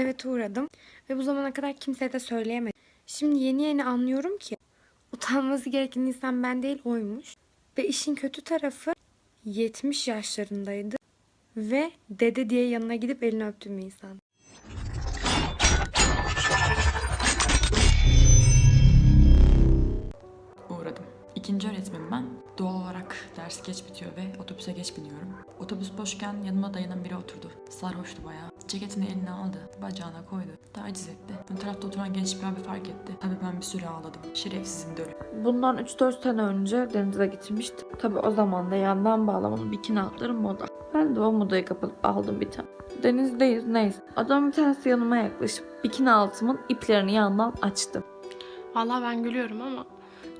Evet uğradım ve bu zamana kadar kimseye de söyleyemedim. Şimdi yeni yeni anlıyorum ki utanması gereken insan ben değil oymuş. Ve işin kötü tarafı 70 yaşlarındaydı ve dede diye yanına gidip elini öptüm bir insan. uğradım. İkinci öğretmenim ben. Doğal olarak ders geç bitiyor ve otobüse geç biniyorum. Otobüs boşken yanıma dayanan biri oturdu. Sarhoştu bayağı. Ceketini eline aldı, bacağına koydu. Taciz etti. Ön tarafta oturan genç bir abi fark etti. Tabii ben bir süre ağladım. Şerefsizin dölü. Bundan 3-4 sene önce denize gitmiştim. Tabi o zaman da yandan bağlamalı bikini altları moda. Ben de o modaya kapılıp aldım bir tane. Denizdeyiz neyse. Adam bir tanesi yanıma yaklaşıp bikini altımın iplerini yandan açtı. Vallahi ben gülüyorum ama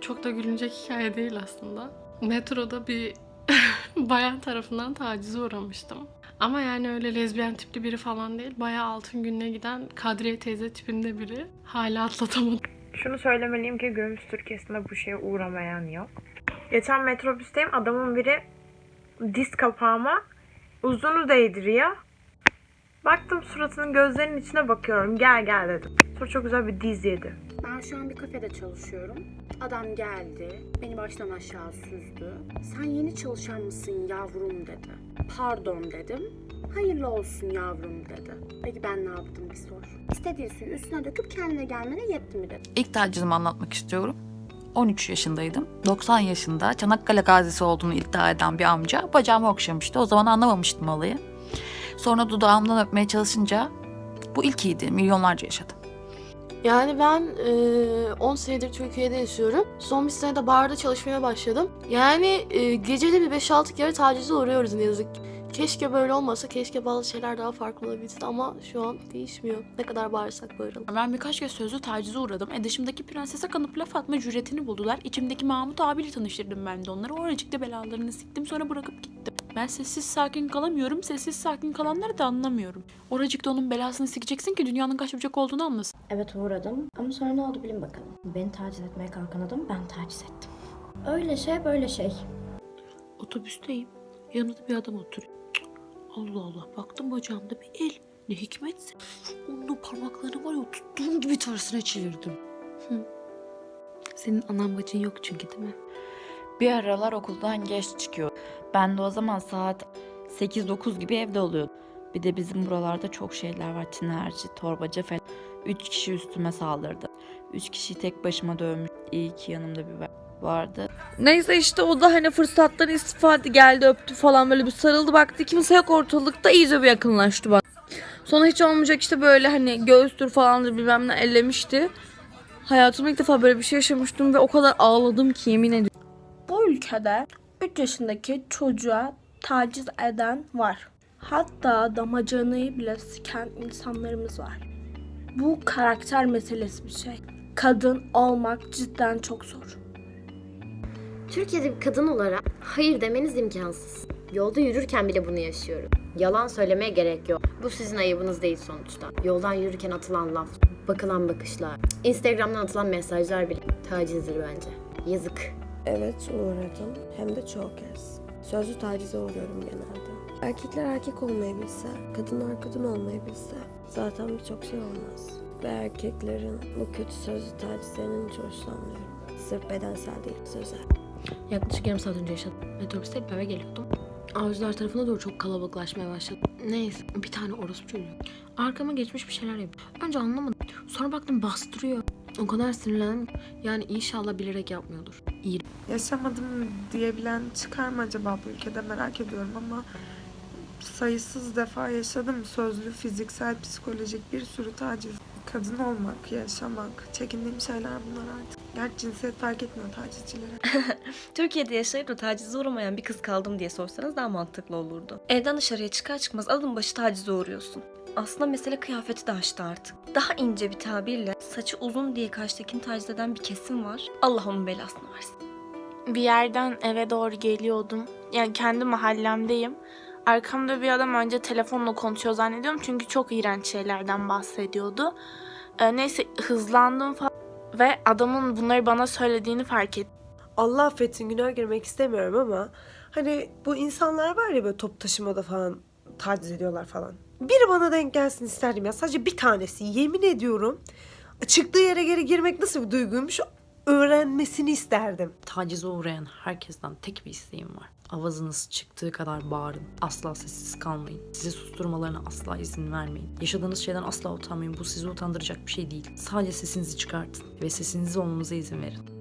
çok da gülünecek hikaye değil aslında. Metroda bir bayan tarafından tacize uğramıştım. Ama yani öyle lezbiyen tipli biri falan değil. Bayağı altın gününe giden Kadriye teyze tipinde biri. Hala atlatamadım. Şunu söylemeliyim ki günümüz Türkiye'sinde bu şeye uğramayan yok. Geçen metrobüsteyim adamın biri diz kapağıma uzunu değdiriyor. Baktım suratının gözlerinin içine bakıyorum. Gel gel dedim. Sonra çok güzel bir diz yedi. Ben şu an bir kafede çalışıyorum. Adam geldi, beni baştan aşağı süzdü. Sen yeni çalışan mısın yavrum dedi. Pardon dedim. Hayırlı olsun yavrum dedi. Peki ben ne yaptım bir sor. İstediği suyu üstüne döküp kendine gelmene yetti mi dedi. İlk tacizimi anlatmak istiyorum. 13 yaşındaydım. 90 yaşında Çanakkale gazisi olduğunu iddia eden bir amca bacağımı okşamıştı. O zaman anlamamıştım olayı. Sonra dudağımdan öpmeye çalışınca bu ilkiydi. Milyonlarca yaşadım. Yani ben eee, 10 senedir Türkiye'de yaşıyorum. Son bir senede barda çalışmaya başladım. Yani eee, gecede bir 5-6 kere tacize uğruyoruz ne yazık. Keşke böyle olmasa, keşke bazı şeyler daha farklı olabilse ama şu an değişmiyor. Ne kadar bağırsak bağıralım. Ben birkaç kez sözlü tacize uğradım. E dışımdaki prensese kanıp laf atma cüretini buldular. İçimdeki Mahmut abiyle tanıştırdım ben de onları. Oracıkta belalarını siktim sonra bırakıp gittim. Ben sessiz sakin kalamıyorum. Sessiz sakin kalanları da anlamıyorum. Oracıkta onun belasını sikeceksin ki dünyanın kaç olduğunu anlasın. Evet uğradım ama sonra ne oldu bilin bakalım. Beni taciz etmeye kalkan adam ben taciz ettim. Öyle şey böyle şey. Otobüsteyim. Yanımda bir adam oturuyor. Allah Allah. Baktım bacağımda bir el. Ne hikmetse. Onun parmaklarını var ya tuttuğum gibi tersine çevirdim. Senin anan bacın yok çünkü değil mi? Bir aralar okuldan geç çıkıyor. Ben de o zaman saat 8-9 gibi evde oluyordum. Bir de bizim buralarda çok şeyler var. Tinerci, torbacı falan. Üç kişi üstüme saldırdı. Üç kişiyi tek başıma dövmüş. İyi ki yanımda bir vardı. Neyse işte o da hani fırsattan istifade geldi öptü falan böyle bir sarıldı baktı kimse yok ortalıkta iyice bir yakınlaştı bak. Sonra hiç olmayacak işte böyle hani göğüstür falandır bilmem ne ellemişti. Hayatımda ilk defa böyle bir şey yaşamıştım ve o kadar ağladım ki yemin ediyorum. Bu ülkede 3 yaşındaki çocuğa taciz eden var. Hatta damacanayı bile siken insanlarımız var. Bu karakter meselesi bir şey. Kadın olmak cidden çok zor. Türkiye'de bir kadın olarak hayır demeniz imkansız. Yolda yürürken bile bunu yaşıyorum. Yalan söylemeye gerek yok. Bu sizin ayıbınız değil sonuçta. Yoldan yürürken atılan laf, bakılan bakışlar, Instagram'dan atılan mesajlar bile tacizdir bence. Yazık. Evet uğradım. Hem de çok kez. Sözlü tacize uğruyorum genelde. Erkekler erkek olmayı bilse, kadınlar kadın olmayı bilse zaten birçok şey olmaz. Ve erkeklerin bu kötü sözlü tacizlerinden hiç hoşlanmıyorum. Sırf bedensel değil, sözel. Yaklaşık yarım saat önce yaşadım. Metrobüste eve geliyordum. Avcılar tarafına doğru çok kalabalıklaşmaya başladı. Neyse bir tane orospu çocuğu. Arkama geçmiş bir şeyler yapıyor. Önce anlamadım. Sonra baktım bastırıyor. O kadar sinirlendim. Yani inşallah bilerek yapmıyordur. İyi. Yaşamadım diyebilen çıkar mı acaba bu ülkede merak ediyorum ama sayısız defa yaşadım. Sözlü, fiziksel, psikolojik bir sürü taciz. Kadın olmak, yaşamak, çekindiğim şeyler bunlar artık. Gerçi cinsiyet fark etmiyor tacizcilere. Türkiye'de yaşayıp da tacize uğramayan bir kız kaldım diye sorsanız daha mantıklı olurdu. Evden dışarıya çıkar çıkmaz adım başı tacize uğruyorsun. Aslında mesele kıyafeti de açtı artık. Daha ince bir tabirle saçı uzun diye karşıdakini taciz eden bir kesim var. Allah onun belasını versin. Bir yerden eve doğru geliyordum. Yani kendi mahallemdeyim. Arkamda bir adam önce telefonla konuşuyor zannediyorum. Çünkü çok iğrenç şeylerden bahsediyordu. Ee, neyse hızlandım falan. Ve adamın bunları bana söylediğini fark ettim. Allah affetsin günah girmek istemiyorum ama hani bu insanlar var ya böyle top taşımada falan taciz ediyorlar falan. Biri bana denk gelsin isterdim ya. Sadece bir tanesi. Yemin ediyorum. Çıktığı yere geri girmek nasıl bir duyguymuş öğrenmesini isterdim. Tacize uğrayan herkesten tek bir isteğim var. Avazınız çıktığı kadar bağırın. Asla sessiz kalmayın. Sizi susturmalarına asla izin vermeyin. Yaşadığınız şeyden asla utanmayın. Bu sizi utandıracak bir şey değil. Sadece sesinizi çıkartın ve sesinizi olmanıza izin verin.